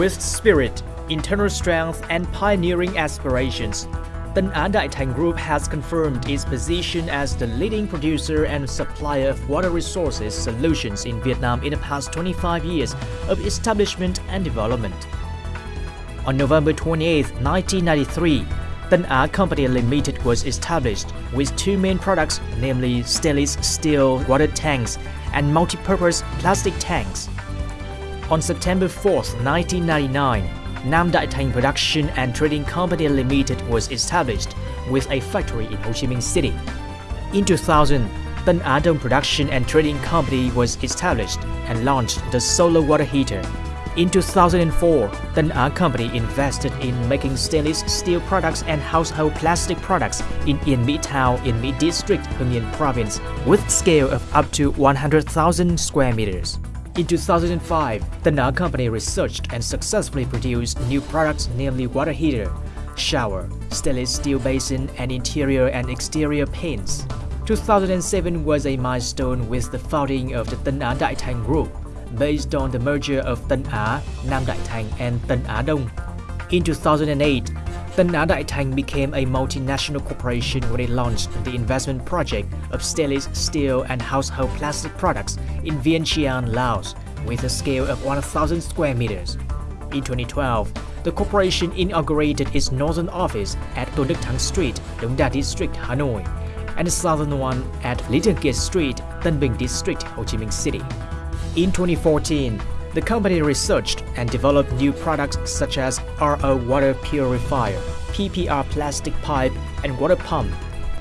With spirit, internal strength, and pioneering aspirations, Tân Á Group has confirmed its position as the leading producer and supplier of water resources solutions in Vietnam in the past 25 years of establishment and development. On November 28, 1993, Tân Á Company Limited was established with two main products, namely stainless steel water tanks and multi-purpose plastic tanks. On September 4, 1999, Nam Đại Thành Production and Trading Company Limited was established with a factory in Ho Chi Minh City. In 2000, Tân Dong Production and Trading Company was established and launched the solar water heater. In 2004, Tân Á Company invested in making stainless steel products and household plastic products in Yên Mỹ Town in Mỹ District, Hưng Province, with scale of up to 100,000 square meters. In 2005, the Na company researched and successfully produced new products namely water heater, shower, stainless steel basin, and interior and exterior paints. 2007 was a milestone with the founding of the Tân Á Đại Thành Group, based on the merger of Tân Á, Nam Đại Thành, and Tân Á Dong. In 2008, Á Đại became a multinational corporation when it launched the investment project of stainless steel and household plastic products in Vientiane, Laos, with a scale of 1,000 square meters. In 2012, the corporation inaugurated its northern office at Thắng Street, Đống Đa District, Hanoi, and the southern one at Thường Kiệt Street, Tân Bình District, Ho Chi Minh City. In 2014, the company researched and developed new products such as RO water purifier, PPR plastic pipe, and water pump.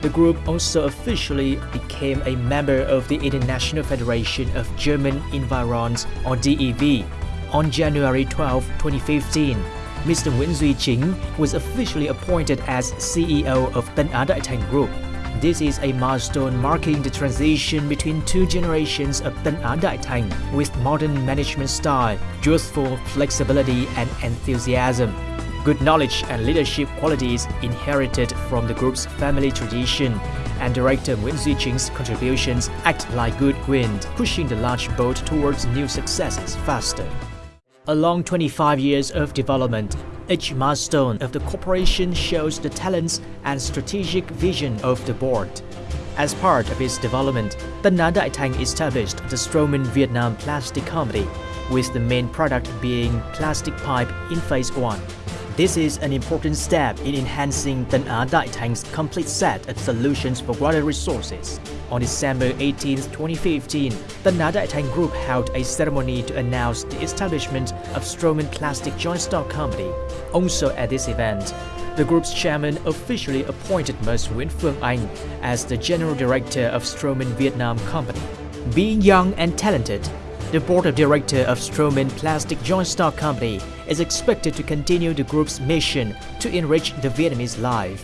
The group also officially became a member of the International Federation of German Environs or DEV on January 12, 2015. Mr. Duy Chính was officially appointed as CEO of Tân Á Thành Group. This is a milestone marking the transition between two generations of Tân Á Đại with modern management style, youthful flexibility and enthusiasm. Good knowledge and leadership qualities inherited from the group's family tradition, and director Nguyễn Duy contributions act like good wind, pushing the large boat towards new successes faster. Along 25 years of development, each milestone of the corporation shows the talents and strategic vision of the board. As part of its development, Tân Á Đại established the Stroman Vietnam Plastic Company, with the main product being plastic pipe in phase 1. This is an important step in enhancing Á Đại Thành complete set of solutions for water resources. On December 18, 2015, the Đại Thành Group held a ceremony to announce the establishment of Stroman Plastic Joint Stock Company. Also at this event, the group's chairman officially appointed Ms. Nguyễn Phương Anh as the general director of Stroman Vietnam Company. Being young and talented, the board of directors of Stroman Plastic Joint Stock Company is expected to continue the group's mission to enrich the Vietnamese life.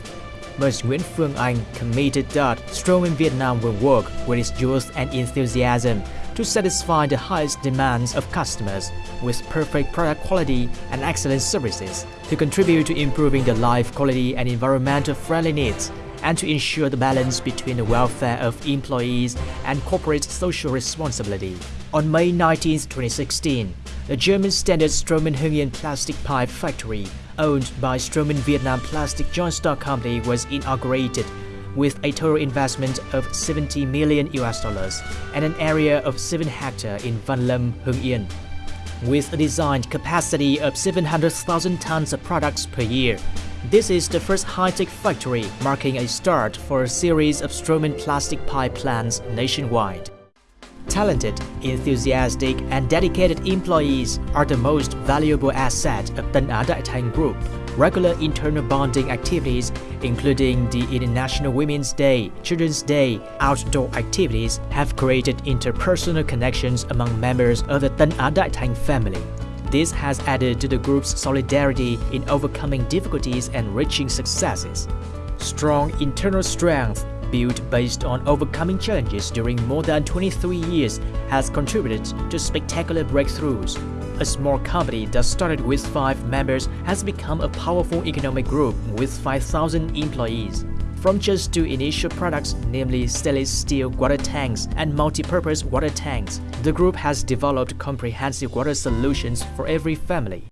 Ms. Nguyễn Phương Anh committed that Stroman Vietnam will work with its youth and enthusiasm to satisfy the highest demands of customers with perfect product quality and excellent services to contribute to improving the life quality and environmental friendly needs and to ensure the balance between the welfare of employees and corporate social responsibility. On May 19, 2016, the German standard Stroman Hưng Yên plastic pipe factory, owned by Stroman Vietnam Plastic Joint Stock Company, was inaugurated with a total investment of 70 million US dollars and an area of 7 hectares in Van Lâm, Hưng Yên. With a designed capacity of 700,000 tons of products per year, this is the first high-tech factory, marking a start for a series of Stroman plastic pipe plants nationwide. Talented, enthusiastic, and dedicated employees are the most valuable asset of Tân Á Group. Regular internal bonding activities, including the International Women's Day, Children's Day, outdoor activities, have created interpersonal connections among members of the Tân family. This has added to the group's solidarity in overcoming difficulties and reaching successes. Strong internal strength built based on overcoming challenges during more than 23 years has contributed to spectacular breakthroughs. A small company that started with 5 members has become a powerful economic group with 5,000 employees. From just two initial products, namely stainless steel water tanks and multi-purpose water tanks, the group has developed comprehensive water solutions for every family.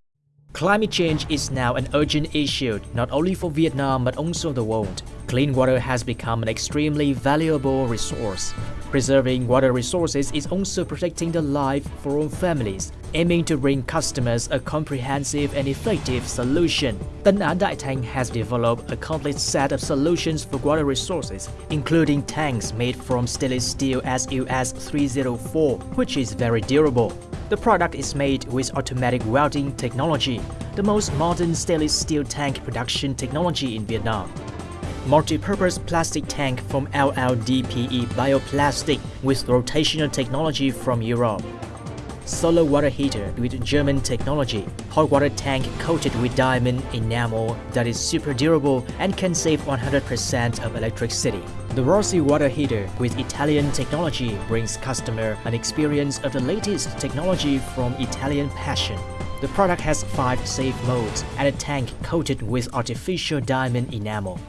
Climate change is now an urgent issue not only for Vietnam but also the world. Clean water has become an extremely valuable resource. Preserving water resources is also protecting the life for all families, aiming to bring customers a comprehensive and effective solution. Tân An Đại has developed a complete set of solutions for water resources, including tanks made from stainless steel SUS 304, which is very durable. The product is made with automatic welding technology, the most modern stainless steel tank production technology in Vietnam. Multi-purpose plastic tank from LLDPE bioplastic with rotational technology from Europe. Solar water heater with German technology, hot water tank coated with diamond enamel that is super durable and can save 100% of electricity. The Rossi water heater with Italian technology brings customer an experience of the latest technology from Italian passion. The product has 5 safe modes and a tank coated with artificial diamond enamel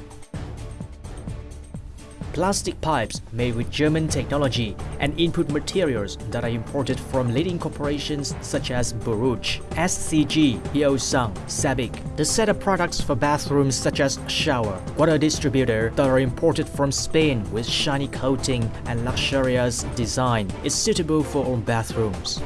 plastic pipes made with German technology and input materials that are imported from leading corporations such as Borouge, SCG, Hyosung, Sabic. The set of products for bathrooms such as shower, water distributor that are imported from Spain with shiny coating and luxurious design is suitable for all bathrooms.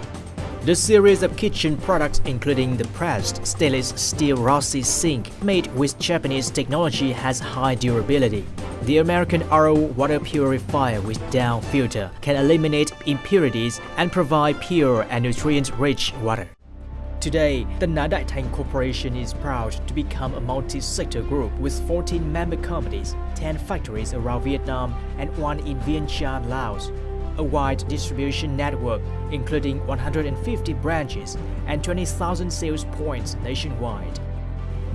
The series of kitchen products including the pressed stainless steel Rossi sink made with Japanese technology has high durability. The American RO water purifier with down filter can eliminate impurities and provide pure and nutrient-rich water. Today, the Nha Đại Thanh Corporation is proud to become a multi-sector group with 14 member companies, 10 factories around Vietnam and one in Vientiane, Laos. A wide distribution network, including 150 branches and 20,000 sales points nationwide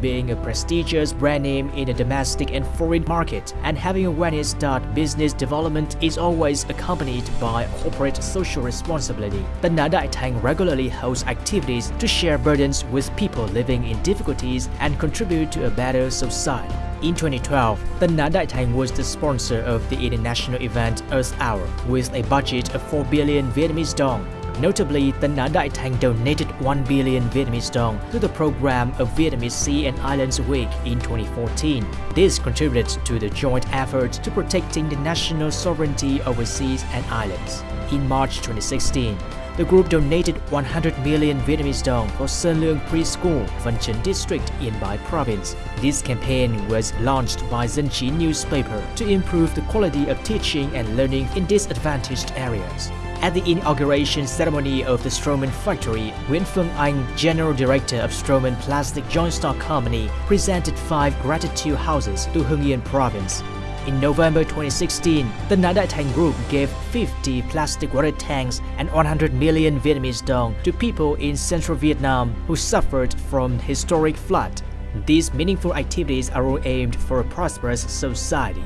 being a prestigious brand name in the domestic and foreign market and having awareness that business development is always accompanied by corporate social responsibility. The Nha Đại Thanh regularly hosts activities to share burdens with people living in difficulties and contribute to a better society. In 2012, the Nha Đại Thanh was the sponsor of the international event Earth Hour with a budget of 4 billion Vietnamese dong Notably, the Nha Đại Thanh donated 1 billion Vietnamese dong to the program of Vietnamese Sea and Islands Week in 2014. This contributed to the joint effort to protecting the national sovereignty over seas and islands. In March 2016, the group donated 100 million Vietnamese dong for Sơn Lương Preschool, Văn Chinh District in Bai Province. This campaign was launched by Chí newspaper to improve the quality of teaching and learning in disadvantaged areas. At the inauguration ceremony of the Stroman factory, Phương Anh, General Director of Stroman Plastic Joint Stock Company, presented five gratitude houses to Hưng Yên Province. In November 2016, the Nha Đại Group gave 50 plastic water tanks and 100 million Vietnamese dong to people in central Vietnam who suffered from historic flood. These meaningful activities are all aimed for a prosperous society.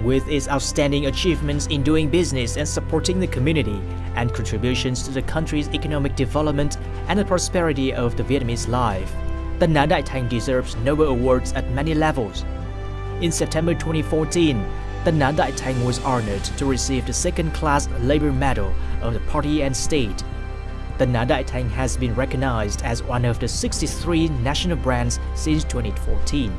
With its outstanding achievements in doing business and supporting the community, and contributions to the country's economic development and the prosperity of the Vietnamese life, the Nha Đại Thanh deserves Nobel Awards at many levels. In September 2014, the Nha Đại Thanh was honored to receive the second-class Labor Medal of the party and state. The Nha Đại Thanh has been recognized as one of the 63 national brands since 2014.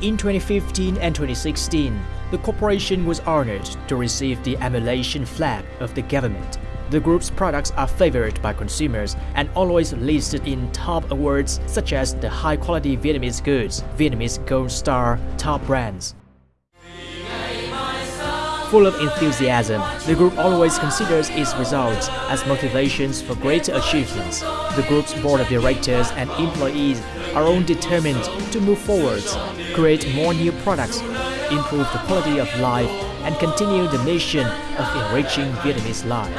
In 2015 and 2016, the corporation was honored to receive the emulation flag of the government. The group's products are favored by consumers and always listed in top awards such as the high-quality Vietnamese goods, Vietnamese Gold Star, top brands. Full of enthusiasm, the group always considers its results as motivations for greater achievements. The group's board of directors and employees are all determined to move forward, create more new products, improve the quality of life, and continue the mission of enriching Vietnamese life.